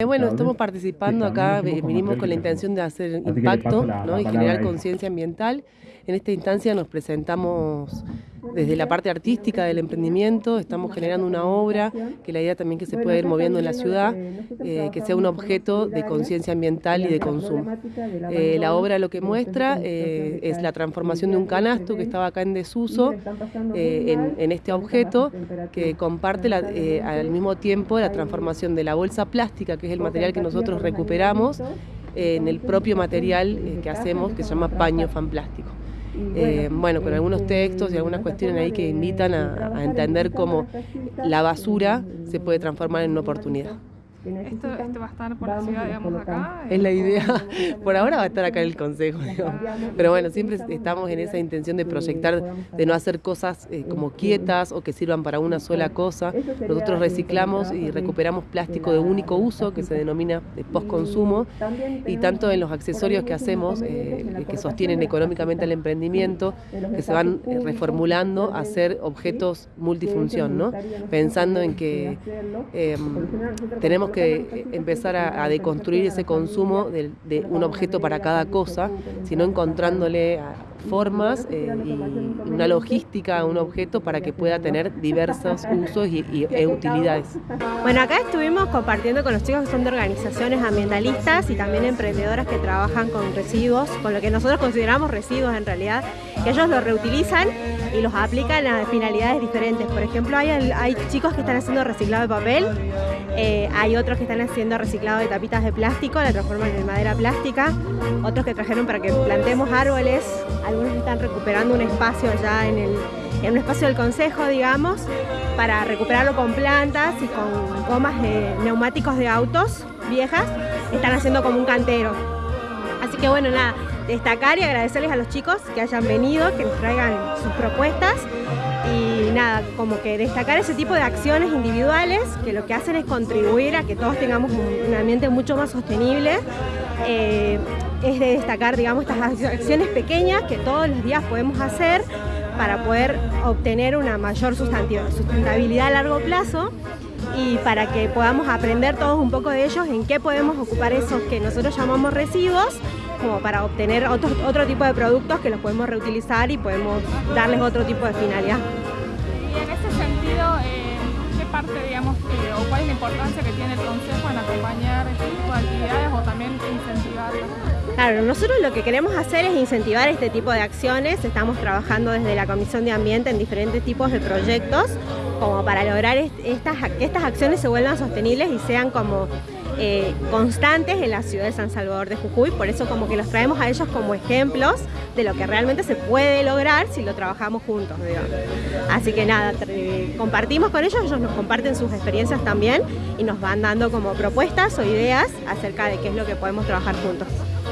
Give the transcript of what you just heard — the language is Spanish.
Eh, bueno, estamos participando acá, vinimos con la intención de hacer impacto y generar conciencia ambiental. En esta instancia nos presentamos desde la parte artística del emprendimiento, estamos generando una obra que la idea también que se pueda ir moviendo en la ciudad, eh, que sea un objeto de conciencia ambiental y de consumo. Eh, la obra lo que muestra es la transformación de un canasto que estaba acá en desuso en, este objeto que comparte al mismo tiempo la transformación de la bolsa plástica, que es el material que nosotros recuperamos, en el propio material que hacemos que se llama paño fan plástico. Eh, bueno, con algunos textos y algunas cuestiones ahí que invitan a, entender cómo la basura se puede transformar en una oportunidad. Esto, va a estar por la ciudad, digamos, acá. Es la idea. Por ahora va a estar acá en el Consejo, Pero bueno, siempre estamos en esa intención de proyectar, de no hacer cosas eh, como quietas o que sirvan para una sola cosa. Nosotros reciclamos y recuperamos plástico de único uso, que se denomina de postconsumo, y tanto en los accesorios que hacemos, eh, que sostienen económicamente el emprendimiento, que se van eh, reformulando a ser objetos multifunción, ¿no? Pensando en que em, tenemos que que empezar a, deconstruir ese consumo de, de, un objeto para cada cosa, sino encontrándole formas eh, y una logística a un objeto para que pueda tener diversos usos y, e utilidades. Bueno, acá estuvimos compartiendo con los chicos que son de organizaciones ambientalistas y también emprendedoras que trabajan con residuos, con lo que nosotros consideramos residuos en realidad, que ellos los reutilizan y los aplican a finalidades diferentes. Por ejemplo, hay, chicos que están haciendo reciclado de papel, eh, hay otros que están haciendo reciclado de tapitas de plástico, la transforman en madera plástica, otros que trajeron para que plantemos árboles, algunos están recuperando un espacio allá en, el, en un espacio del consejo, digamos, para recuperarlo con plantas y con gomas de neumáticos de autos viejas, están haciendo como un cantero. Así que bueno, nada, destacar y agradecerles a los chicos que hayan venido, que nos traigan sus propuestas y nada, como que destacar ese tipo de acciones individuales que lo que hacen es contribuir a que todos tengamos un ambiente mucho más sostenible. Eh, es de destacar, digamos, estas acciones pequeñas que todos los días podemos hacer para poder obtener una mayor sustentabilidad a largo plazo y para que podamos aprender todos un poco de ellos en qué podemos ocupar esos que nosotros llamamos residuos como para obtener otro, otro tipo de productos que los podemos reutilizar y podemos darles otro tipo de finalidad. Y en ese sentido, eh, ¿qué parte, digamos, o cuál es la importancia que tiene el Consejo en acompañar este tipo de actividades o también incentivarlas? Claro, nosotros lo que queremos hacer es incentivar este tipo de acciones, estamos trabajando desde la Comisión de Ambiente en diferentes tipos de proyectos como para lograr estas, que estas acciones se vuelvan sostenibles y sean como eh, constantes en la ciudad de San Salvador de Jujuy, por eso como que los traemos a ellos como ejemplos de lo que realmente se puede lograr si lo trabajamos juntos, Así que nada, compartimos con ellos, ellos nos comparten sus experiencias también y nos van dando como propuestas o ideas acerca de qué es lo que podemos trabajar juntos.